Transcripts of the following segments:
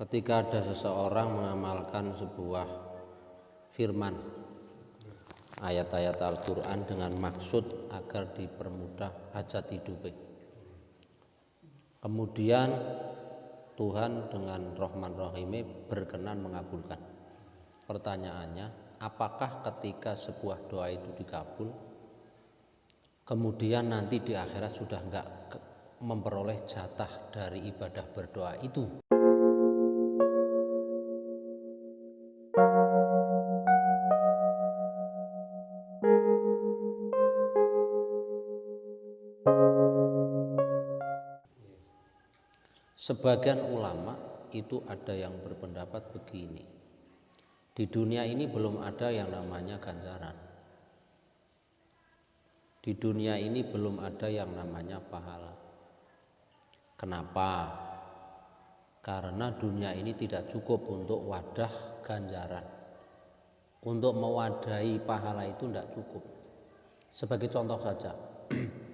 ketika ada seseorang mengamalkan sebuah firman ayat-ayat Al-Quran dengan maksud agar dipermudah hajat hidupnya kemudian Tuhan dengan Rahman Rahimnya berkenan mengabulkan. Pertanyaannya apakah ketika sebuah doa itu dikabul kemudian nanti di akhirat sudah enggak memperoleh jatah dari ibadah berdoa itu Sebagian ulama itu ada yang berpendapat begini. Di dunia ini belum ada yang namanya ganjaran. Di dunia ini belum ada yang namanya pahala. Kenapa? Karena dunia ini tidak cukup untuk wadah ganjaran. Untuk mewadahi pahala itu tidak cukup. Sebagai contoh saja,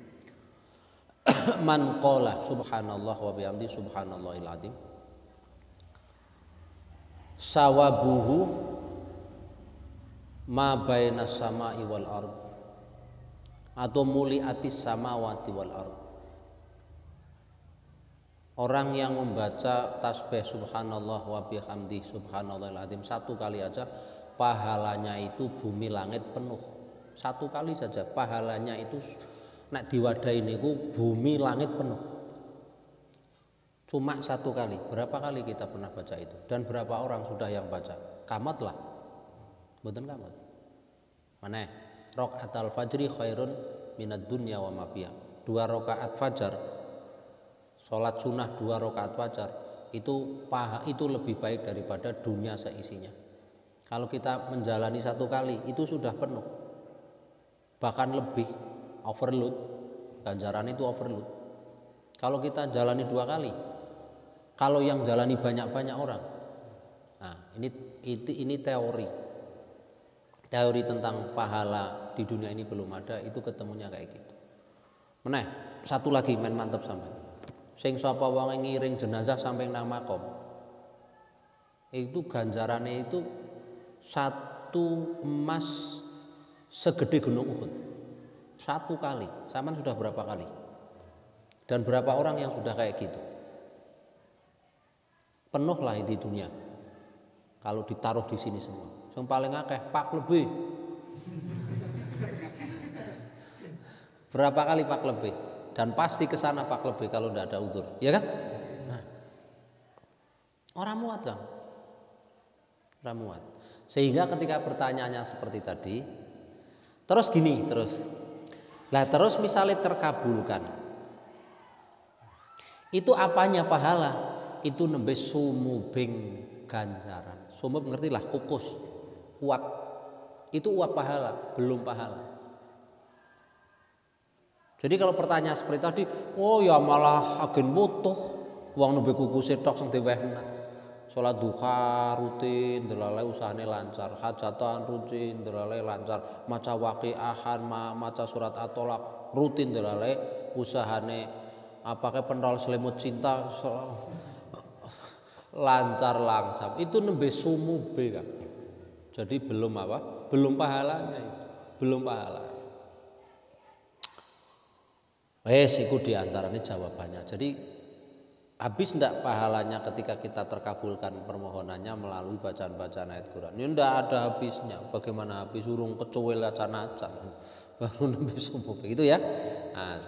man qala subhanallah wa bihamdi subhanallahil azim. Sawabuhu ma baina sama'i wal ard. Atau muliatis samawati wal ard. Orang yang membaca tasbih subhanallah wa bihamdi subhanallahil azim satu kali aja pahalanya itu bumi langit penuh. Satu kali saja pahalanya itu nak diwadahi niku bumi langit penuh. Cuma satu kali. Berapa kali kita pernah baca itu? Dan berapa orang sudah yang baca? Kamat lah. Betul kamat. Mana? Rokaat al fajri khairun minat dunya wa mafia dua rokaat fajar. Sholat sunnah dua rokaat fajar. Itu paha itu lebih baik daripada dunia seisinya. Kalau kita menjalani satu kali itu sudah penuh. Bahkan lebih overload. Ganjaran itu overload. Kalau kita jalani dua kali kalau yang jalani banyak-banyak orang nah ini ini, ini teori. Teori tentang pahala di dunia ini belum ada itu ketemunya kayak gitu. Meneh satu lagi main mantep sampai sing sapa wong ngiring jenazah sampai nang makom. Itu ganjarannya itu satu emas segede gunung Uhud satu kali. Saman sudah berapa kali? Dan berapa orang yang sudah kayak gitu? Penuh lah di dunia. Kalau ditaruh di sini semua. Yang paling akeh pak lebih. Berapa kali pak lebih? Dan pasti ke sana pak lebih kalau tidak ada udur, ya kan? Nah, orang muat kan? Orang muat. Sehingga ketika pertanyaannya seperti tadi, terus gini, terus Lah terus misalnya terkabulkan. Itu apanya pahala? Itu nembe sumubing ganjaran. Sumub ngerti lah kukus. Uap. Itu uap pahala, belum pahala. Jadi kalau pertanyaan seperti tadi, oh ya malah agen wutuh wong nembe kukus tok sing diwehna. Sholat duha rutin, delale usahane lancar, hajatan rutin, delale lancar, maca waqiahan, maca surat atolak rutin delale usahane apakah pentol selimut cinta lancar langsam. Itu nembe sumube kan. Jadi belum apa? Belum pahalanya itu. Belum pahala. Wes iku di antaranya jawabannya. Jadi habis tidak pahalanya ketika kita terkabulkan permohonannya melalui bacaan-bacaan ayat Quran. Ini tidak ada habisnya. Bagaimana habis urung kecuil acan-acan? Baru nabi subuh begitu ya. Nah,